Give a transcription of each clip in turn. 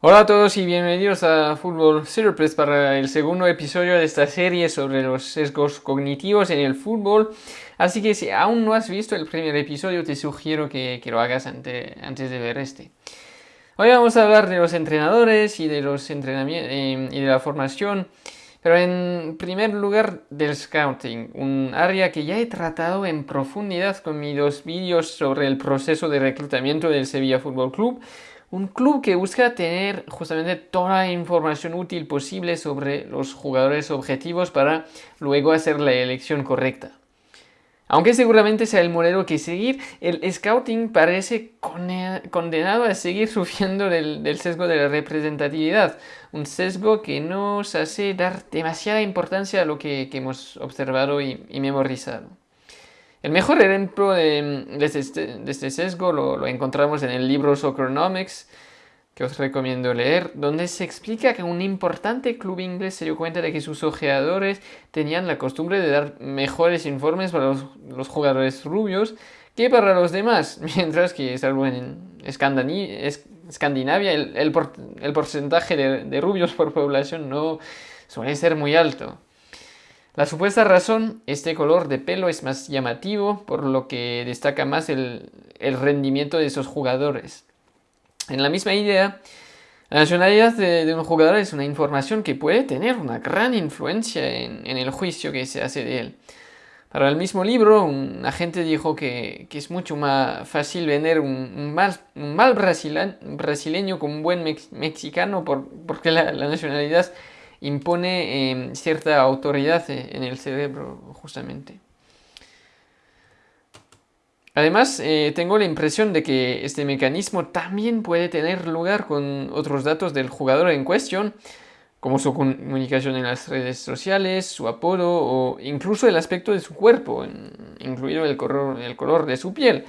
Hola a todos y bienvenidos a Fútbol Surplus para el segundo episodio de esta serie sobre los sesgos cognitivos en el fútbol. Así que si aún no has visto el primer episodio, te sugiero que, lo hagas antes de ver este. Hoy vamos a hablar de los entrenadores y de, los entrenamientos, eh, y de la formación, pero en primer lugar del scouting, un área que ya he tratado en profundidad con mis dos vídeos sobre el proceso de reclutamiento del Sevilla Fútbol Club un club que busca tener justamente toda la información útil posible sobre los jugadores objetivos para luego hacer la elección correcta. Aunque seguramente sea el modelo que seguir, el scouting parece condenado a seguir sufriendo del, sesgo de la representatividad, un sesgo que nos hace dar demasiada importancia a lo que, hemos observado y memorizado. El mejor ejemplo de, este, este, sesgo lo, encontramos en el libro Soccernomics, que os recomiendo leer, donde se explica que un importante club inglés se dio cuenta de que sus ojeadores tenían la costumbre de dar mejores informes para los, jugadores rubios que para los demás, mientras que salvo en Escandinavia el, el, porcentaje de rubios por población no suele ser muy alto. La supuesta razón, este color de pelo es más llamativo, por lo que destaca más el, rendimiento de esos jugadores. En la misma idea, la nacionalidad de, un jugador es una información que puede tener una gran influencia en, el juicio que se hace de él. Para el mismo libro, un agente dijo que, es mucho más fácil vender un, mal, brasileño con un buen mexicano porque la, la nacionalidad impone em, cierta autoridad e, en el cerebro, justamente. Además, eh, tengo la impresión de que este mecanismo también puede tener lugar con otros datos del jugador en cuestión, como su comunicación en las redes sociales, su apodo o incluso el aspecto de su cuerpo, incluido el color de su piel.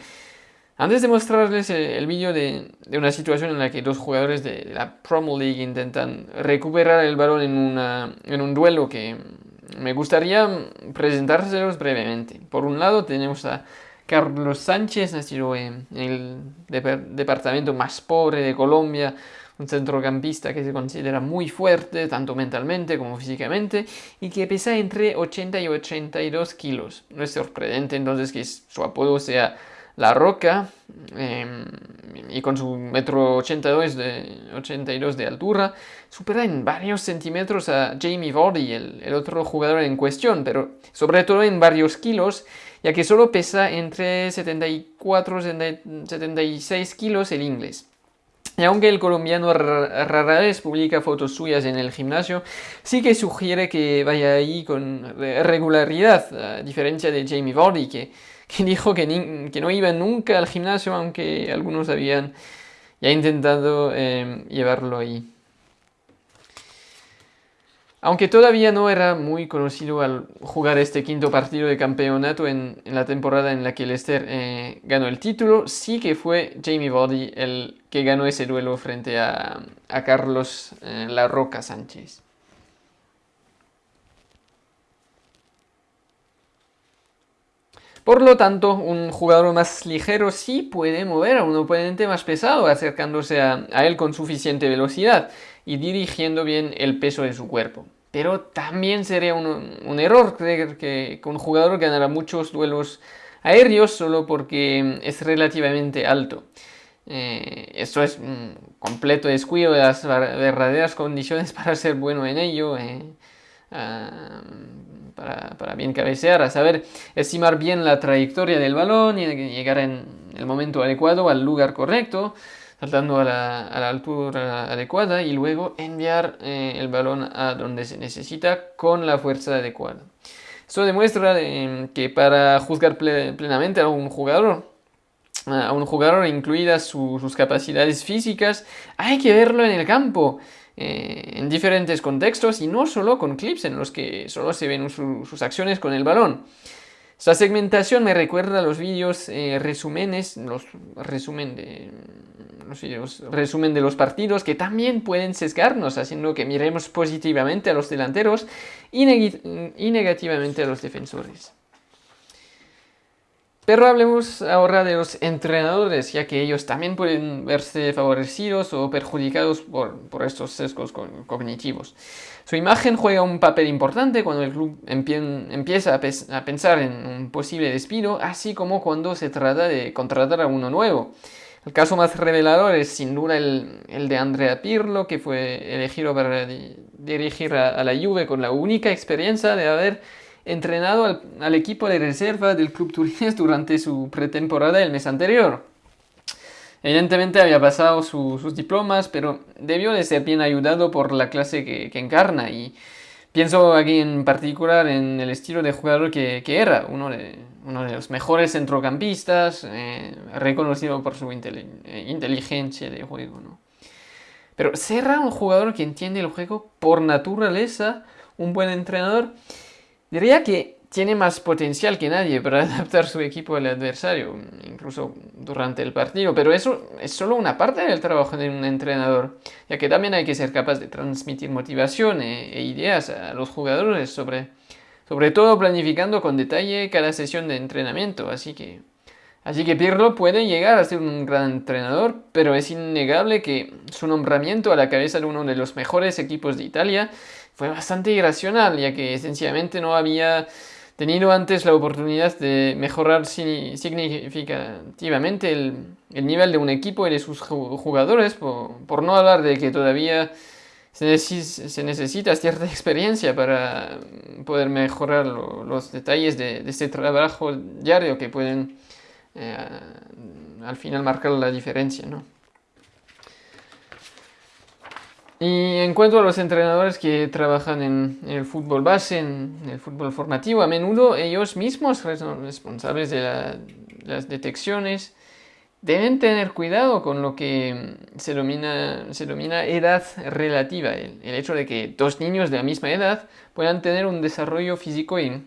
Antes de mostrarles el vídeo de, una situación en la que dos jugadores de la Promo League intentan recuperar el balón en, un duelo que me gustaría presentárselos brevemente. Por un lado tenemos a Carlos Sánchez, nacido en el departamento más pobre de Colombia, un centrocampista que se considera muy fuerte, tanto mentalmente como físicamente, y que pesa entre 80 y 82 kilos. No es sorprendente entonces que su apodo sea la Roca, em, y con su metro 82 de, 82 de altura, supera en varios centímetros a Jamie Vardy, el, otro jugador en cuestión, pero sobre todo en varios kilos, ya que solo pesa entre 74 y 76 kilos el inglés. Y aunque el colombiano rara vez publica fotos suyas en el gimnasio, sí que sugiere que vaya ahí con regularidad, a diferencia de Jamie Vardy, que que dijo que, que, no iba nunca al gimnasio, aunque algunos habían ya intentado em, llevarlo ahí. Aunque todavía no era muy conocido al jugar este quinto partido de campeonato en, la temporada en la que Leicester eh, ganó el título, sí que fue Jamie Vardy el que ganó ese duelo frente a, Carlos eh, La Roca Sánchez. Por lo tanto, un jugador más ligero sí puede mover a un oponente más pesado, acercándose a, él con suficiente velocidad y dirigiendo bien el peso de su cuerpo. Pero también sería un, error creer que, un jugador ganará muchos duelos aéreos solo porque es relativamente alto. Eh, esto es un completo descuido de las verdaderas condiciones para ser bueno en ello. Eh, ah, para, bien cabecear, a saber estimar bien la trayectoria del balón y llegar en el momento adecuado al lugar correcto, saltando a la, altura adecuada y luego enviar eh, el balón a donde se necesita con la fuerza adecuada. Esto demuestra eh, que para juzgar plenamente a un jugador, a un jugador incluidas sus capacidades físicas, hay que verlo en el campo. Eh, en diferentes contextos y no solo con clips en los que solo se ven sus acciones con el balón. Esta segmentación me recuerda a los vídeos eh, resúmenes, los resumen de los resumen de los partidos que también pueden sesgarnos, haciendo que miremos positivamente a los delanteros y negativamente a los defensores. Pero hablemos ahora de los entrenadores, ya que ellos también pueden verse favorecidos o perjudicados por, estos sesgos cognitivos. Su imagen juega un papel importante cuando el club empieza a, pensar en un posible despido, así como cuando se trata de contratar a uno nuevo. El caso más revelador es sin duda el, de Andrea Pirlo, que fue elegido para dirigir a, la Juve con la única experiencia de haber entrenado al, equipo de reserva del club turinés durante su pretemporada el mes anterior. Evidentemente había pasado sus diplomas, pero debió de ser bien ayudado por la clase que, encarna y pienso aquí en particular en el estilo de jugador que, era, uno de, uno de, los mejores centrocampistas, eh, reconocido por su inteligencia de juego. Pero Serra, un jugador que entiende el juego por naturaleza, un buen entrenador, diría que tiene más potencial que nadie para adaptar su equipo al adversario, incluso durante el partido, pero eso es solo una parte del trabajo de un entrenador, ya que también hay que ser capaz de transmitir motivación e, e ideas a los jugadores sobre, sobre todo planificando con detalle cada sesión de entrenamiento, así que, así que Pirlo puede llegar a ser un gran entrenador, pero es innegable que su nombramiento a la cabeza de uno de los mejores equipos de Italia fue bastante irracional, ya que sencillamente no había tenido antes la oportunidad de mejorar significativamente el, nivel de un equipo y de sus jugadores, por, no hablar de que todavía se, necesita cierta experiencia para poder mejorar los detalles de, este trabajo diario que pueden eh, al final marcar la diferencia. ¿no? Y en cuanto a los entrenadores que trabajan en, el fútbol base, en el fútbol formativo, a menudo ellos mismos responsables de las detecciones. Deben tener cuidado con lo que se denomina, se edad relativa, el, hecho de que dos niños de la misma edad puedan tener un desarrollo físico y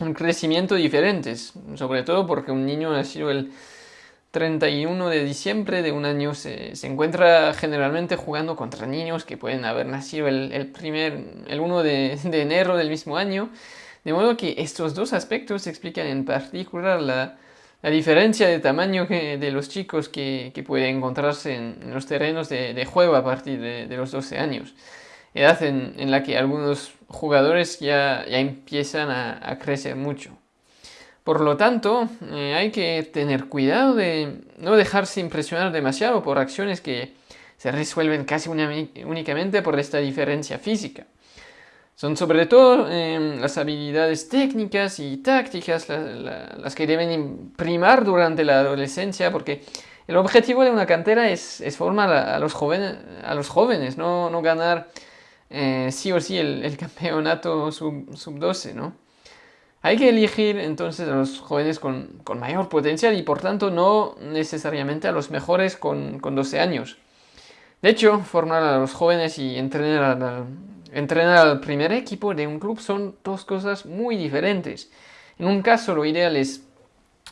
un crecimiento diferentes, sobre todo porque un niño nacido el 31 de diciembre de un año se, encuentra generalmente jugando contra niños que pueden haber nacido el, primer, el 1 de, enero del mismo año. De modo que estos dos aspectos explican en particular la, diferencia de tamaño de los chicos que, que pueden encontrarse en, los terrenos de, juego a partir de, los 12 años. Edad en, la que algunos jugadores ya, ya empiezan a crecer mucho. Por lo tanto, eh, hay que tener cuidado de no dejarse impresionar demasiado por acciones que se resuelven casi únicamente por esta diferencia física. Son sobre todo em, las habilidades técnicas y tácticas las que deben primar durante la adolescencia porque el objetivo de una cantera es, formar a, los jóvenes, a los jóvenes no, ganar eh, sí o sí el, campeonato sub-12, sub ¿no? Hay que elegir entonces a los jóvenes con, mayor potencial y por tanto no necesariamente a los mejores con, 12 años. De hecho, formar a los jóvenes y entrenar al, entrenar al primer equipo de un club son dos cosas muy diferentes. En un caso lo ideal es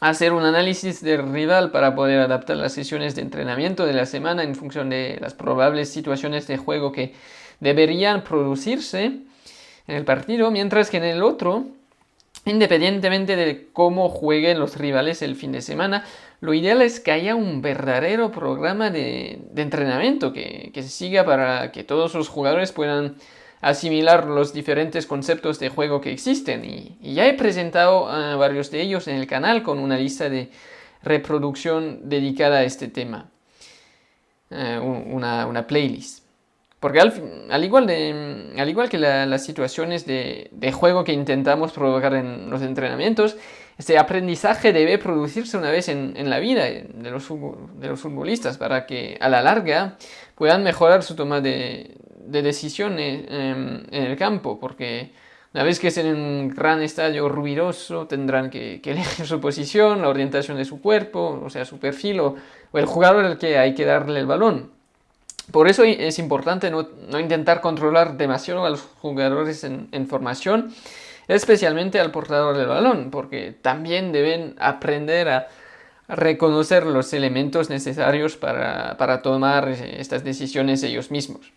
hacer un análisis del rival para poder adaptar las sesiones de entrenamiento de la semana en función de las probables situaciones de juego que deberían producirse en el partido, mientras que en el otro Independientemente de cómo jueguen los rivales el fin de semana, lo ideal es que haya un verdadero programa de, entrenamiento que, se siga para que todos los jugadores puedan asimilar los diferentes conceptos de juego que existen. Y, ya he presentado a varios de ellos en el canal con una lista de reproducción dedicada a este tema, eh, una playlist. Porque al, igual, de, al igual que las situaciones de, juego que intentamos provocar en los entrenamientos, este aprendizaje debe producirse una vez en, la vida de los, de futbolistas para que a la larga puedan mejorar su toma de, decisiones en, el campo. Porque una vez que estén en un gran estadio ruidoso, tendrán que, elegir su posición, la orientación de su cuerpo, o sea, su perfil o el jugador al que hay que darle el balón. Por eso es importante no, intentar controlar demasiado a los jugadores en, formación, especialmente al portador del balón, porque también deben aprender a reconocer los elementos necesarios para, tomar estas decisiones ellos mismos.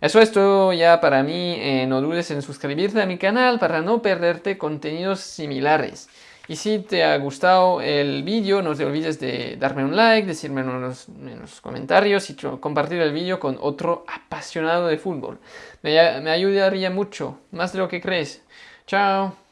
Eso es todo ya para mí, eh, no dudes en suscribirte a mi canal para no perderte contenidos similares. Y si te ha gustado el vídeo, no te olvides de darme un like, decirme en los, comentarios y compartir el vídeo con otro apasionado de fútbol. Me, me ayudaría mucho, más de lo que crees. Chao.